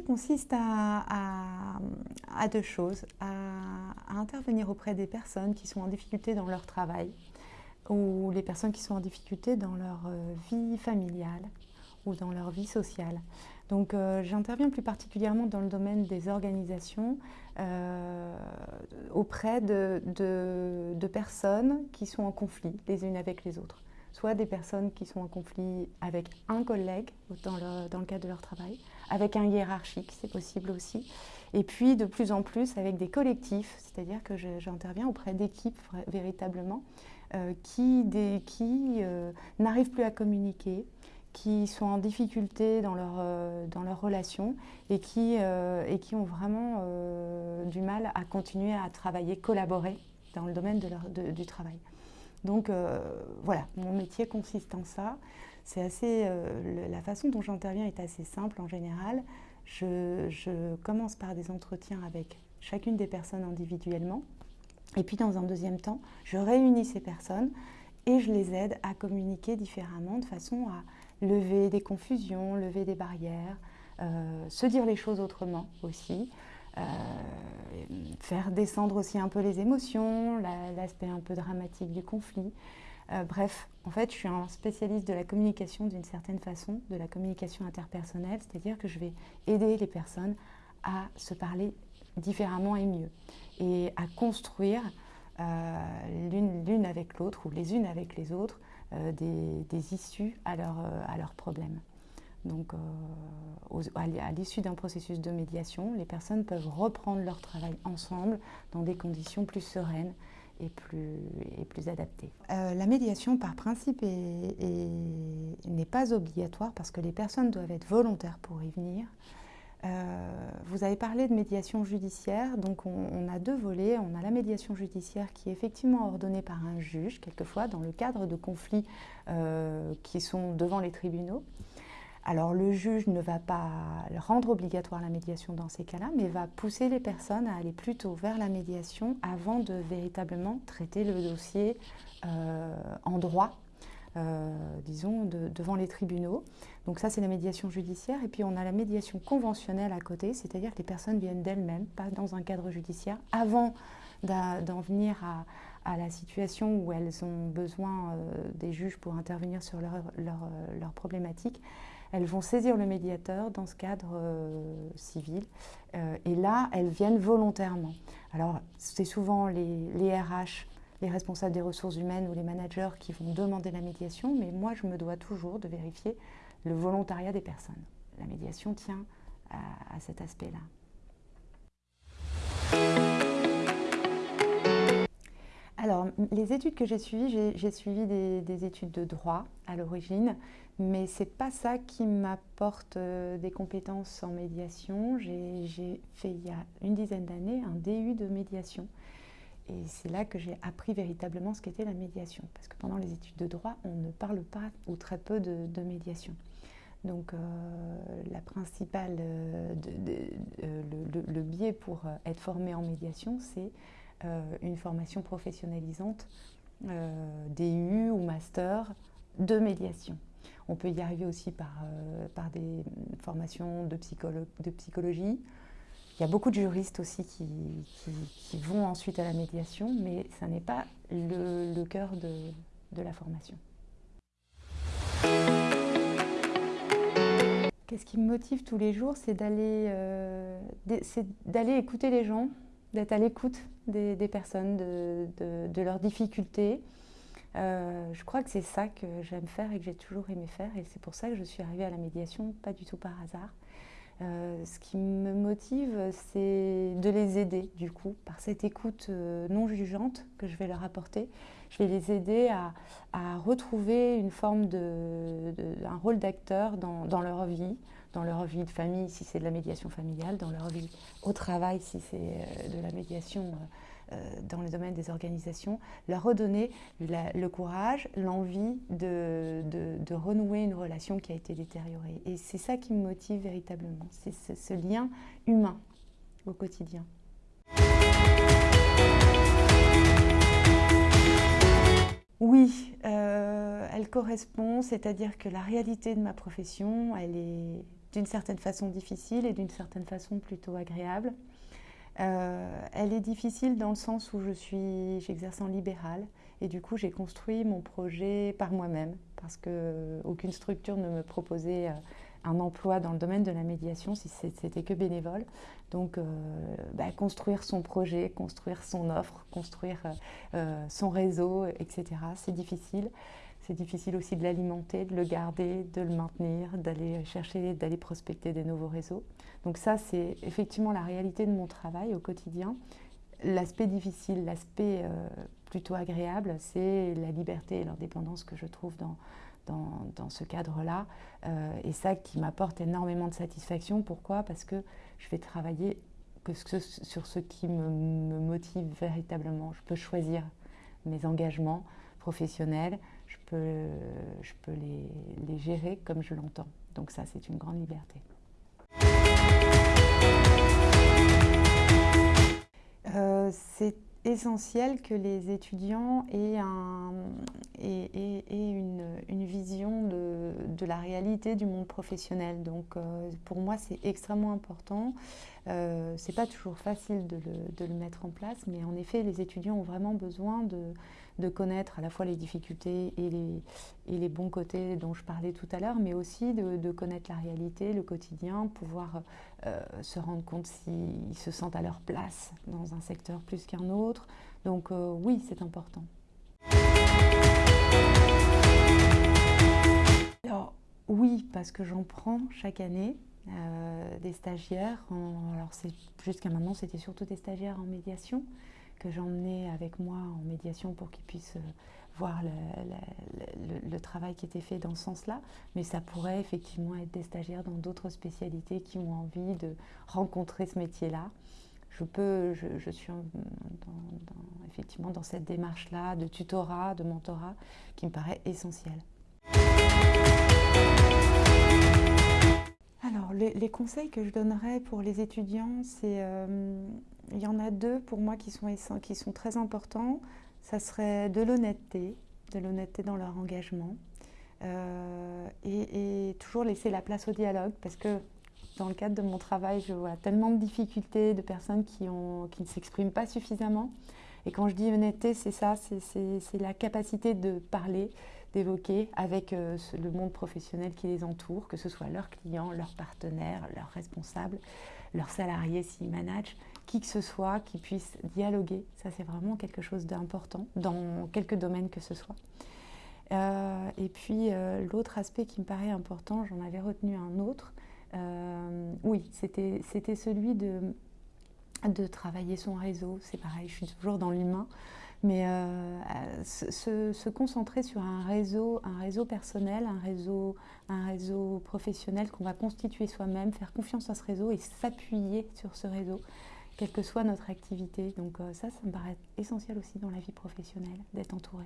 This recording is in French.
consiste à, deux choses, à, intervenir auprès des personnes qui sont en difficulté dans leur travail ou les personnes qui sont en difficulté dans leur euh, vie familiale ou dans leur vie sociale. Donc euh, j'interviens plus particulièrement dans le domaine des organisations euh, auprès de, de, personnes qui sont en conflit les unes avec les autres. Soit des personnes qui sont en conflit avec un collègue dans le cadre de leur travail, avec un hiérarchique, c'est possible aussi, et puis de plus en plus avec des collectifs, c'est-à-dire que j'interviens auprès d'équipes véritablement euh, qui, qui n'arrivent plus à communiquer, qui sont en difficulté dans leur, euh, leur relation et qui, euh, et qui ont vraiment euh, du mal à continuer à travailler, collaborer dans le domaine du travail. Donc voilà, mon métier consiste en ça. C'est assez, la façon dont j'interviens est assez simple en général. Je, je, commence par des entretiens avec chacune des personnes individuellement. Et puis dans un deuxième temps, je réunis ces personnes et je les aide à communiquer différemment de façon à lever des confusions, lever des barrières, euh, se dire les choses autrement aussi, euh, faire descendre aussi un peu les émotions, l'aspect un peu dramatique du conflit. Euh, bref, en fait, je suis un spécialiste de la communication d'une certaine façon, de la communication interpersonnelle, c'est-à-dire que je vais aider les personnes à se parler différemment et mieux, et à construire l'une avec l'autre ou les unes avec les autres euh, des, issues à, leur, euh, à leurs problèmes. Donc, euh, à l'issue d'un processus de médiation, les personnes peuvent reprendre leur travail ensemble dans des conditions plus sereines et plus, plus adaptées. la médiation, par principe, n'est pas obligatoire parce que les personnes doivent être volontaires pour y venir. Euh, vous avez parlé de médiation judiciaire, donc on, a deux volets. On a la médiation judiciaire qui est effectivement ordonnée par un juge, quelquefois dans le cadre de conflits euh, qui sont devant les tribunaux. Alors le juge ne va pas rendre obligatoire la médiation dans ces cas-là, mais va pousser les personnes à aller plutôt vers la médiation avant de véritablement traiter le dossier euh, en droit euh, disons, devant les tribunaux. Donc ça, c'est la médiation judiciaire. Et puis on a la médiation conventionnelle à côté, c'est-à-dire que les personnes viennent d'elles-mêmes, pas dans un cadre judiciaire, avant d'en venir à, la situation où elles ont besoin euh, des juges pour intervenir sur leur, leur, euh, leur, problématique. Elles vont saisir le médiateur dans ce cadre civil. et là, elles viennent volontairement. Alors, c'est souvent les, les RH les responsables des ressources humaines ou les managers qui vont demander la médiation, mais moi je me dois toujours de vérifier le volontariat des personnes. La médiation tient à, cet aspect-là. Les études que j'ai suivies, j'ai suivi des, études de droit à l'origine, mais ce n'est pas ça qui m'apporte euh, des compétences en médiation. J'ai fait il y a une dizaine d'années un DU de médiation et c'est là que j'ai appris véritablement ce qu'était la médiation. Parce que pendant les études de droit, on ne parle pas ou très peu de, médiation. Donc euh, la principale, euh, euh, le, biais pour être formé en médiation, c'est une formation professionnalisante, DU ou master de médiation. On peut y arriver aussi par, par des formations de, de psychologie, il y a beaucoup de juristes aussi qui, vont ensuite à la médiation, mais ça n'est pas le, cœur de, la formation. Qu'est-ce qui me motive tous les jours C'est d'aller euh, écouter les gens, d'être à l'écoute des, personnes, de, leurs difficultés. Euh, je crois que c'est ça que j'aime faire et que j'ai toujours aimé faire et c'est pour ça que je suis arrivée à la médiation, pas du tout par hasard. Euh, ce qui me motive, c'est de les aider, du coup, par cette écoute euh, non jugeante que je vais leur apporter. Je vais les aider à, retrouver une forme de, un rôle d'acteur dans, leur vie, dans leur vie de famille, si c'est de la médiation familiale, dans leur vie au travail, si c'est euh, de la médiation dans le domaine des organisations, leur redonner le courage, l'envie de, renouer une relation qui a été détériorée. Et c'est ça qui me motive véritablement, c'est ce, lien humain au quotidien. Oui, euh, elle correspond, c'est-à-dire que la réalité de ma profession, elle est d'une certaine façon difficile et d'une certaine façon plutôt agréable. Euh, elle est difficile dans le sens où je suis, j'exerce en libéral et du coup j'ai construit mon projet par moi-même parce que aucune structure ne me proposait euh, un emploi dans le domaine de la médiation si c'était que bénévole. Donc euh, bah, construire son projet, construire son offre, construire son réseau, etc. C'est difficile. C'est difficile aussi de l'alimenter, de le garder, de le maintenir, d'aller chercher, d'aller prospecter des nouveaux réseaux. Donc ça, c'est effectivement la réalité de mon travail au quotidien. L'aspect difficile, l'aspect euh, plutôt agréable, c'est la liberté et l'indépendance que je trouve dans, dans, ce cadre-là. Euh, et ça qui m'apporte énormément de satisfaction. Pourquoi? Parce que je vais travailler que sur ce qui me, me motive véritablement. Je peux choisir mes engagements professionnels, je peux, je peux les, gérer comme je l'entends. Donc ça, c'est une grande liberté. Euh, c'est essentiel que les étudiants aient, un, une, vision de, de, la réalité du monde professionnel. Donc euh, pour moi, c'est extrêmement important. Euh, c'est pas toujours facile de le, mettre en place, mais en effet, les étudiants ont vraiment besoin de, connaître à la fois les difficultés et les, et les bons côtés dont je parlais tout à l'heure, mais aussi de, connaître la réalité, le quotidien, pouvoir euh, se rendre compte s'ils se sentent à leur place dans un secteur plus qu'un autre. Donc euh, oui, c'est important. Alors oui, parce que j'en prends chaque année. Euh, des stagiaires, alors jusqu'à maintenant c'était surtout des stagiaires en médiation, que j'emmenais avec moi en médiation pour qu'ils puissent euh, voir le, travail qui était fait dans ce sens-là. Mais ça pourrait effectivement être des stagiaires dans d'autres spécialités qui ont envie de rencontrer ce métier-là. Je peux, je, suis effectivement dans cette démarche-là de tutorat, de mentorat, qui me paraît essentielle. Alors, les, conseils que je donnerais pour les étudiants, c'est euh, il y en a deux pour moi qui sont, qui sont très importants. Ça serait de l'honnêteté, de l'honnêteté dans leur engagement. Euh, et, toujours laisser la place au dialogue parce que dans le cadre de mon travail, je vois tellement de difficultés, de personnes qui, ont, qui ne s'expriment pas suffisamment. Et quand je dis honnêteté, c'est ça, c'est la capacité de parler, d'évoquer avec euh, le monde professionnel qui les entoure, que ce soit leurs clients, leurs partenaires, leurs responsables, leurs salariés s'ils managent, qui que ce soit qui puisse dialoguer. Ça, c'est vraiment quelque chose d'important dans quelques domaines que ce soit. Euh, et puis, euh, l'autre aspect qui me paraît important, j'en avais retenu un autre. Oui, c'était celui de, de travailler son réseau. C'est pareil, je suis toujours dans l'humain. Mais se, se, concentrer sur un réseau, un réseau personnel, un réseau, un réseau professionnel qu'on va constituer soi-même, faire confiance à ce réseau et s'appuyer sur ce réseau quelle que soit notre activité. Donc euh, ça, ça me paraît essentiel aussi dans la vie professionnelle, d'être entouré.